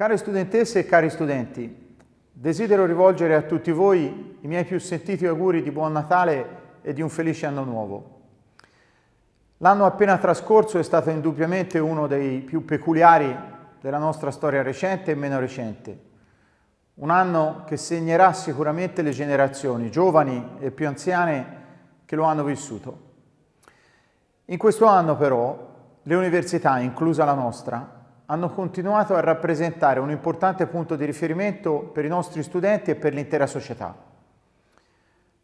Care studentesse e cari studenti, desidero rivolgere a tutti voi i miei più sentiti auguri di buon Natale e di un felice anno nuovo. L'anno appena trascorso è stato indubbiamente uno dei più peculiari della nostra storia recente e meno recente. Un anno che segnerà sicuramente le generazioni, giovani e più anziane, che lo hanno vissuto. In questo anno però le università, inclusa la nostra, hanno continuato a rappresentare un importante punto di riferimento per i nostri studenti e per l'intera società.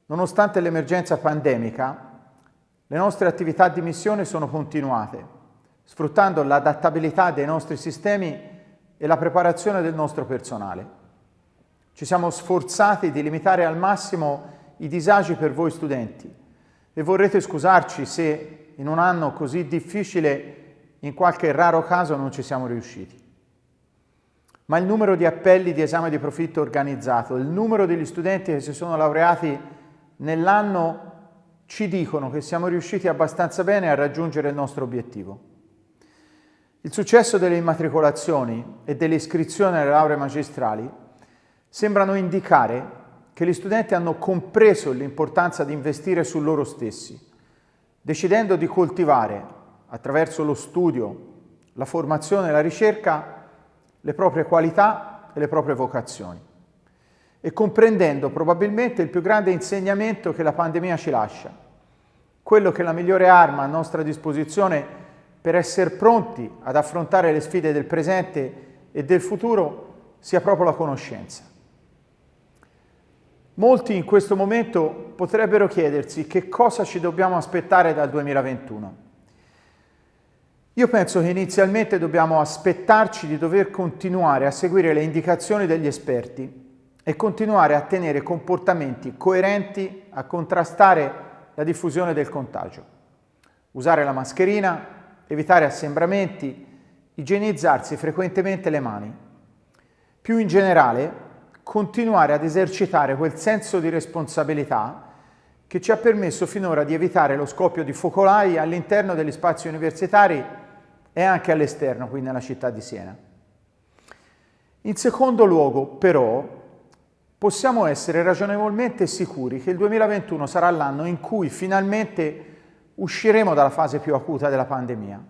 Nonostante l'emergenza pandemica, le nostre attività di missione sono continuate, sfruttando l'adattabilità dei nostri sistemi e la preparazione del nostro personale. Ci siamo sforzati di limitare al massimo i disagi per voi studenti e vorrete scusarci se in un anno così difficile in qualche raro caso non ci siamo riusciti. Ma il numero di appelli di esame di profitto organizzato, il numero degli studenti che si sono laureati nell'anno ci dicono che siamo riusciti abbastanza bene a raggiungere il nostro obiettivo. Il successo delle immatricolazioni e delle iscrizioni alle lauree magistrali sembrano indicare che gli studenti hanno compreso l'importanza di investire su loro stessi, decidendo di coltivare attraverso lo studio, la formazione e la ricerca, le proprie qualità e le proprie vocazioni e comprendendo probabilmente il più grande insegnamento che la pandemia ci lascia, quello che è la migliore arma a nostra disposizione per essere pronti ad affrontare le sfide del presente e del futuro sia proprio la conoscenza. Molti in questo momento potrebbero chiedersi che cosa ci dobbiamo aspettare dal 2021. Io penso che inizialmente dobbiamo aspettarci di dover continuare a seguire le indicazioni degli esperti e continuare a tenere comportamenti coerenti a contrastare la diffusione del contagio. Usare la mascherina, evitare assembramenti, igienizzarsi frequentemente le mani. Più in generale, continuare ad esercitare quel senso di responsabilità che ci ha permesso finora di evitare lo scoppio di focolai all'interno degli spazi universitari e anche all'esterno, qui nella città di Siena. In secondo luogo, però, possiamo essere ragionevolmente sicuri che il 2021 sarà l'anno in cui finalmente usciremo dalla fase più acuta della pandemia.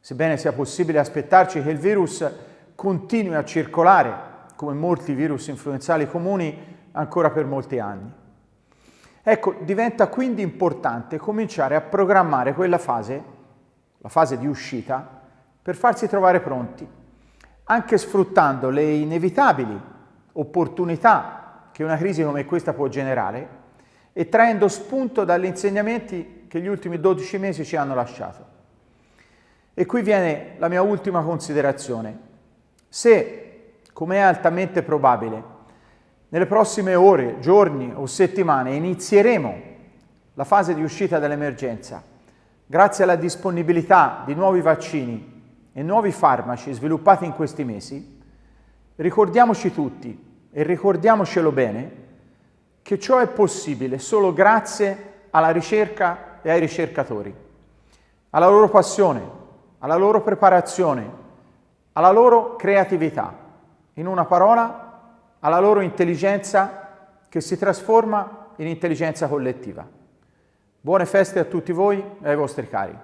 Sebbene sia possibile aspettarci che il virus continui a circolare, come molti virus influenzali comuni, ancora per molti anni. Ecco, diventa quindi importante cominciare a programmare quella fase la fase di uscita, per farsi trovare pronti, anche sfruttando le inevitabili opportunità che una crisi come questa può generare e traendo spunto dagli insegnamenti che gli ultimi 12 mesi ci hanno lasciato. E qui viene la mia ultima considerazione. Se, come è altamente probabile, nelle prossime ore, giorni o settimane inizieremo la fase di uscita dall'emergenza grazie alla disponibilità di nuovi vaccini e nuovi farmaci sviluppati in questi mesi, ricordiamoci tutti e ricordiamocelo bene che ciò è possibile solo grazie alla ricerca e ai ricercatori, alla loro passione, alla loro preparazione, alla loro creatività, in una parola, alla loro intelligenza che si trasforma in intelligenza collettiva. Buone feste a tutti voi e ai vostri cari.